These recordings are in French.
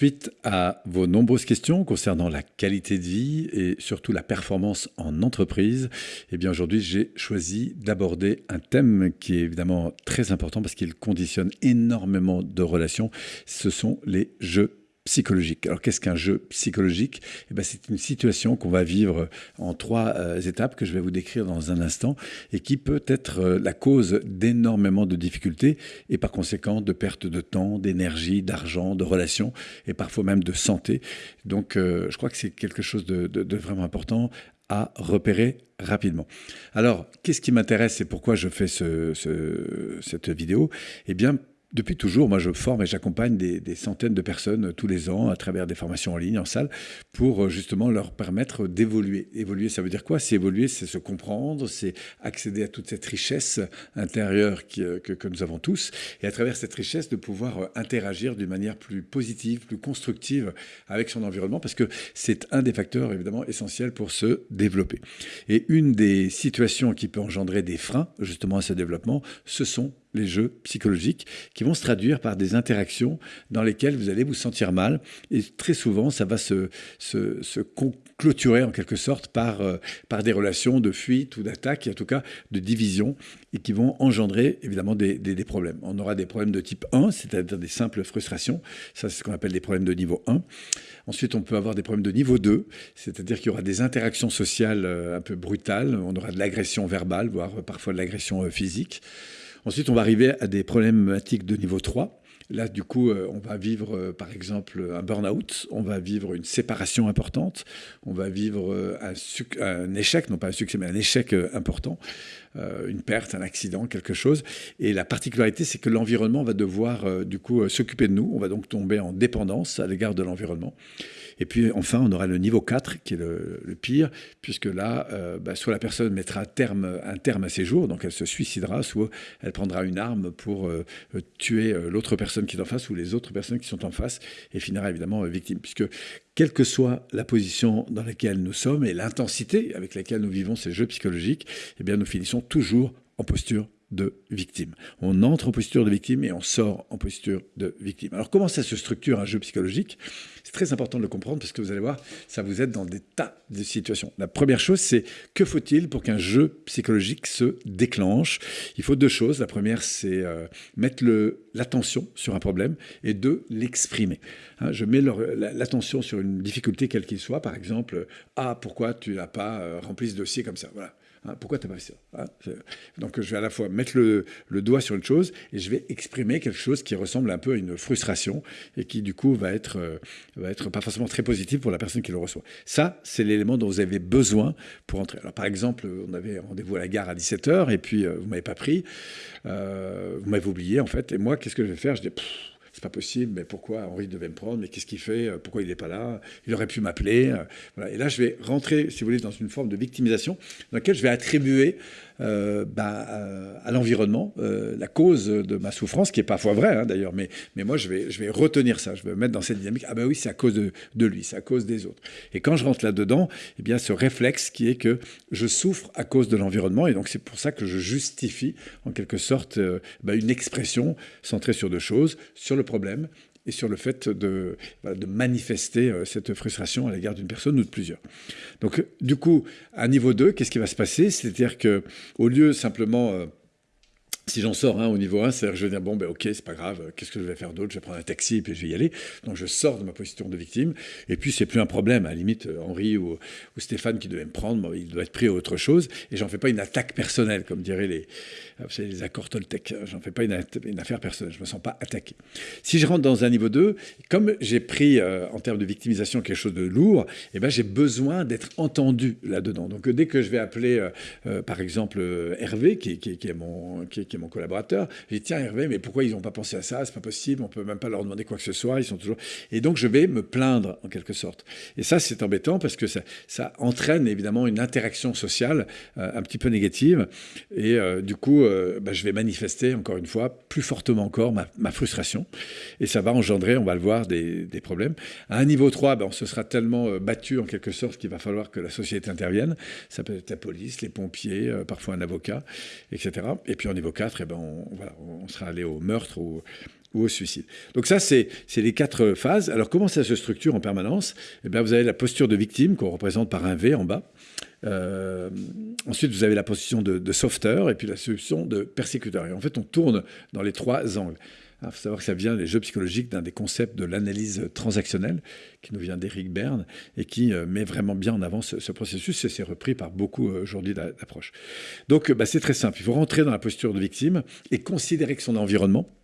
Suite à vos nombreuses questions concernant la qualité de vie et surtout la performance en entreprise, eh aujourd'hui j'ai choisi d'aborder un thème qui est évidemment très important parce qu'il conditionne énormément de relations. Ce sont les jeux psychologique. Alors qu'est-ce qu'un jeu psychologique? Eh ben, C'est une situation qu'on va vivre en trois euh, étapes que je vais vous décrire dans un instant et qui peut être euh, la cause d'énormément de difficultés et par conséquent de perte de temps, d'énergie, d'argent, de relations et parfois même de santé. Donc euh, je crois que c'est quelque chose de, vraiment important à repérer rapidement. Alors, qu'est-ce qui m'intéresse et pourquoi je fais ce, ce, cette vidéo? Eh bien, depuis toujours, moi, je forme et j'accompagne des, centaines de personnes euh, tous les ans à travers des formations en ligne, en salle, pour euh, justement leur permettre d'évoluer. Évoluer, ça veut dire quoi? C'est évoluer, c'est se comprendre, c'est accéder à toute cette richesse intérieure euh, que, que, nous avons tous, et à travers cette richesse, de pouvoir interagir d'une manière plus positive, plus constructive avec son environnement, parce que c'est un des facteurs, évidemment, essentiels pour se développer. Et une des situations qui peut engendrer des freins, justement, à ce développement, ce sont les jeux psychologiques, qui vont se traduire par des interactions dans lesquelles vous allez vous sentir mal. Et très souvent, ça va se, clôturer en quelque sorte par, euh, par des relations de fuite ou d'attaque, en tout cas de division, et qui vont engendrer évidemment des, des, problèmes. On aura des problèmes de type 1, c'est-à-dire des simples frustrations. Ça, c'est ce qu'on appelle des problèmes de niveau 1. Ensuite, on peut avoir des problèmes de niveau 2, c'est-à-dire qu'il y aura des interactions sociales euh, un peu brutales. On aura de l'agression verbale, voire parfois de l'agression euh, physique. Ensuite, on va arriver à des problématiques de niveau 3. Là, du coup, euh, on va vivre, euh, par exemple, un burn-out, on va vivre une séparation importante, on va vivre euh, un, échec, non pas un succès, mais un échec important, une perte, un accident, quelque chose. Et la particularité, c'est que l'environnement va devoir, du coup, s'occuper de nous. On va donc tomber en dépendance à l'égard de l'environnement. Et puis enfin, on aura le niveau 4 qui est le, pire, puisque là, euh, bah, soit la personne mettra un terme à ses jours, donc elle se suicidera, soit elle prendra une arme pour euh, tuer euh, l'autre personne qui est en face ou les autres personnes qui sont en face et finira évidemment victime, puisque quelle que soit la position dans laquelle nous sommes et l'intensité avec laquelle nous vivons ces jeux psychologiques, eh bien nous finissons toujours en posture de victime. On entre en posture de victime et on sort en posture de victime. Alors comment ça se structure un jeu psychologique? C'est très important de le comprendre parce que vous allez voir, ça vous aide dans des tas de situations. La première chose, c'est que faut-il pour qu'un jeu psychologique se déclenche? Il faut deux choses. La première, c'est euh, mettre l'attention sur un problème et deux, l'exprimer. Hein, je mets l'attention sur une difficulté quelle qu'il soit. Par exemple, ah, pourquoi tu n'as pas euh, rempli ce dossier comme ça? Voilà. Hein, pourquoi tu n'as pas fait ça hein, Donc je vais à la fois mettre le, doigt sur une chose et je vais exprimer quelque chose qui ressemble un peu à une frustration et qui du coup va être, euh, va être pas forcément très positif pour la personne qui le reçoit. Ça, c'est l'élément dont vous avez besoin pour entrer. Alors par exemple, on avait rendez-vous à la gare à 17h et puis euh, vous m'avez pas pris, euh, vous m'avez oublié en fait. Et moi, qu'est-ce que je vais faire? Je dis c'est pas possible, mais pourquoi Henri devait me prendre, mais qu'est-ce qu'il fait euh, Pourquoi il n'est pas là Il aurait pu m'appeler. Euh, Et là, je vais rentrer, si vous voulez, dans une forme de victimisation dans laquelle je vais attribuer euh, bah, à l'environnement la cause de ma souffrance, qui est parfois vraie hein, d'ailleurs, mais, mais moi je vais, je vais retenir ça, je vais me mettre dans cette dynamique, ah ben oui, c'est à cause de, de lui, c'est à cause des autres. Et quand je rentre là-dedans, eh bien ce réflexe qui est que je souffre à cause de l'environnement, et donc c'est pour ça que je justifie en quelque sorte bah, une expression centrée sur deux choses, sur le et sur le fait de, de manifester euh, cette frustration à l'égard d'une personne ou de plusieurs. Donc, du coup, à niveau 2, qu'est-ce qui va se passer? C'est-à-dire que au lieu simplement euh, si j'en sors hein, au niveau 1, c'est-à-dire que je vais dire, bon, ben ok, c'est pas grave, qu'est-ce que je vais faire d'autre? Je vais prendre un taxi et puis je vais y aller. Donc je sors de ma position de victime. Et puis c'est plus un problème. À la limite, euh, Henri ou, Stéphane qui devait me prendre, il doit être pris à autre chose. Et j'en fais pas une attaque personnelle, comme diraient les, euh, savez, les accords Toltec. J'en fais pas une, affaire personnelle. Je me sens pas attaqué. Si je rentre dans un niveau 2, comme j'ai pris euh, en termes de victimisation quelque chose de lourd, eh ben, j'ai besoin d'être entendu là-dedans. Donc dès que je vais appeler, par exemple, Hervé, qui, est mon. Mon collaborateur. J'ai dit, tiens Hervé, mais pourquoi ils n'ont pas pensé à ça? C'est pas possible, on peut même pas leur demander quoi que ce soit, ils sont toujours... Et donc je vais me plaindre en quelque sorte. Et ça, c'est embêtant parce que ça, entraîne évidemment une interaction sociale euh, un petit peu négative. Et euh, du coup, euh, bah, je vais manifester encore une fois, plus fortement encore, ma, frustration. Et ça va engendrer, on va le voir, des, problèmes. À un niveau 3, ben, on se sera tellement battu en quelque sorte qu'il va falloir que la société intervienne. Ça peut être la police, les pompiers, parfois un avocat, etc. Et puis en niveau 4, eh ben on, sera allé au meurtre ou, au suicide. Donc ça, c'est les quatre phases. Alors comment ça se structure en permanence? Eh bien, Vous avez la posture de victime qu'on représente par un V en bas. Euh, ensuite, vous avez la position de, de sauveteur et puis la solution de persécuteur. Et en fait, on tourne dans les trois angles. Il faut savoir que ça vient des jeux psychologiques d'un des concepts de l'analyse transactionnelle qui nous vient d'Eric Berne et qui euh, met vraiment bien en avant ce, processus et c'est repris par beaucoup euh, aujourd'hui d'approches. Donc bah, c'est très simple, il faut rentrer dans la posture de victime et considérer que son environnement,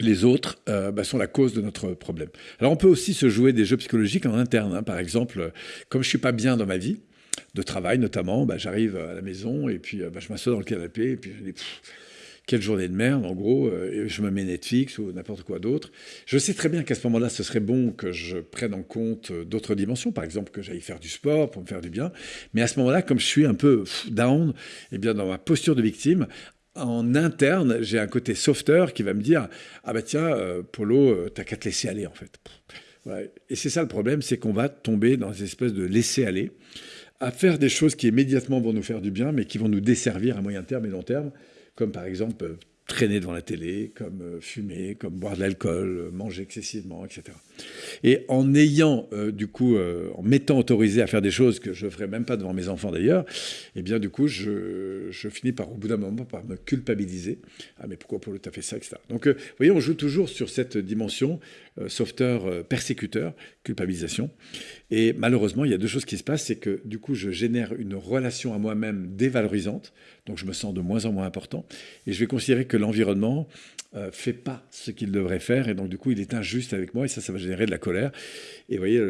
les autres euh, bah, sont la cause de notre problème. Alors on peut aussi se jouer des jeux psychologiques en interne. Hein. Par exemple, comme je suis pas bien dans ma vie, de travail notamment, bah, j'arrive à la maison et puis je m'assois dans le canapé et puis je dis quelle journée de merde, en gros, euh, je me mets Netflix ou n'importe quoi d'autre. Je sais très bien qu'à ce moment-là, ce serait bon que je prenne en compte euh, d'autres dimensions, par exemple que j'aille faire du sport pour me faire du bien. Mais à ce moment-là, comme je suis un peu down, eh bien dans ma posture de victime, en interne, j'ai un côté sauveteur qui va me dire Ah bah tiens, euh, Polo, t'as qu'à te laisser aller en fait. Et c'est ça le problème, c'est qu'on va tomber dans une espèce de laisser aller, à faire des choses qui immédiatement vont nous faire du bien, mais qui vont nous desservir à moyen terme et long terme comme par exemple euh, traîner devant la télé, comme euh, fumer, comme boire de l'alcool, euh, manger excessivement, etc. Et en ayant, du coup, en m'étant autorisé à faire des choses que je ne ferais même pas devant mes enfants d'ailleurs, eh bien, du coup, je, finis par, au bout d'un moment, par me culpabiliser. Ah, mais pourquoi Paul, tu as fait ça, etc. Donc, vous voyez, on joue toujours sur cette dimension sauveteur, persécuteur, culpabilisation. Et malheureusement, il y a deux choses qui se passent, c'est que, du coup, je génère une relation à moi-même dévalorisante, donc je me sens de moins en moins important, et je vais considérer que l'environnement euh, fait pas ce qu'il devrait faire, et donc du coup il est injuste avec moi, et ça, ça va générer de la colère. Et vous voyez,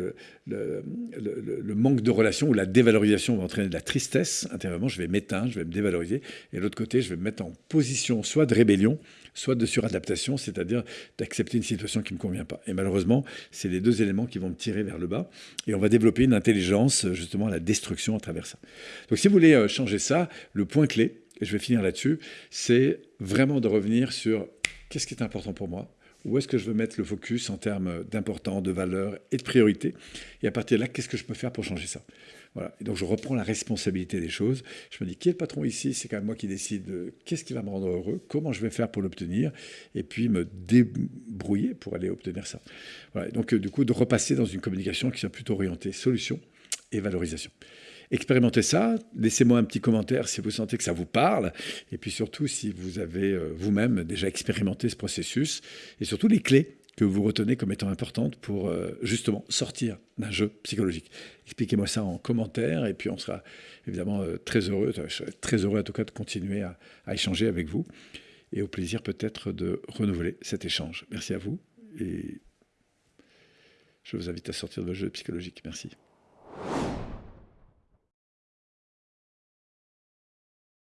le, manque de relation ou la dévalorisation va entraîner de la tristesse intérieurement, je vais m'éteindre, je vais me dévaloriser, et de l'autre côté, je vais me mettre en position soit de rébellion, soit de suradaptation, c'est-à-dire d'accepter une situation qui me convient pas. Et malheureusement, c'est les deux éléments qui vont me tirer vers le bas, et on va développer une intelligence justement à la destruction à travers ça. Donc si vous voulez euh, changer ça, le point clé, et je vais finir là-dessus, c'est vraiment de revenir sur qu'est-ce qui est important pour moi, où est-ce que je veux mettre le focus en termes d'importance, de valeur et de priorité, et à partir de là, qu'est-ce que je peux faire pour changer ça? Voilà. Donc je reprends la responsabilité des choses. Je me dis, qui est le patron ici? C'est quand même moi qui décide de qu'est-ce qui va me rendre heureux, comment je vais faire pour l'obtenir, et puis me débrouiller pour aller obtenir ça. Voilà. donc euh, du coup, de repasser dans une communication qui soit plutôt orientée solution et valorisation. Expérimentez ça, laissez-moi un petit commentaire si vous sentez que ça vous parle, et puis surtout si vous avez euh, vous-même déjà expérimenté ce processus, et surtout les clés que vous retenez comme étant importantes pour euh, justement sortir d'un jeu psychologique. Expliquez-moi ça en commentaire, et puis on sera évidemment euh, très heureux, très heureux en tout cas de continuer à, à échanger avec vous, et au plaisir peut-être de renouveler cet échange. Merci à vous, et je vous invite à sortir de votre jeu psychologique. Merci.